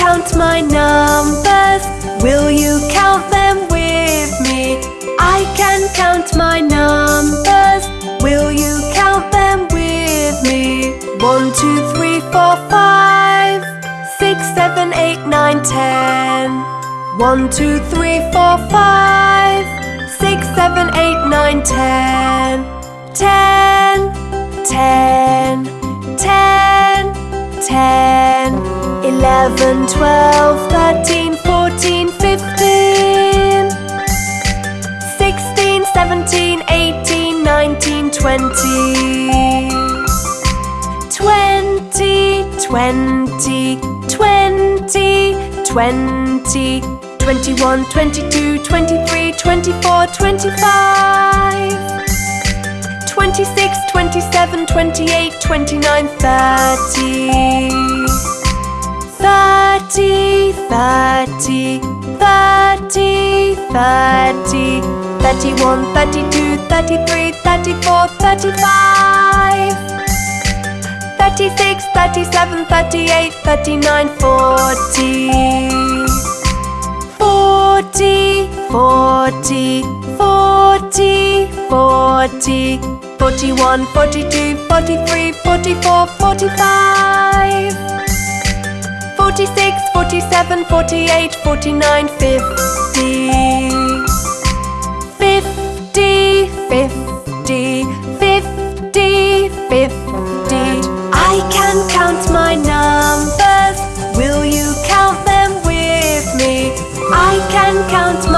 count my numbers. Will you count them with me? I can count my numbers. Will you count them with me? One, two, three, four, five, six, seven, eight, nine, ten. One, two, three, four, five, 11, 12, 13, 14, 15 16, 17, 18, 19, 20 20, 20, 20, 20 21, 22, 23, 24, 25 26, 27, 28, 29, 30 Thirty, thirty, thirty, thirty. Thirty-one, thirty-two, thirty-three, thirty-four, thirty-five. Thirty-six, thirty-seven, thirty-eight, thirty-nine, forty. Forty, forty, forty, forty. Forty-one, forty-two, forty-three, forty-four, forty-five. Forty-six, forty-seven, forty-eight, forty-nine, fifty. Fifty, fifty, fifty, fifty. I can count my numbers. Will you count them with me? I can count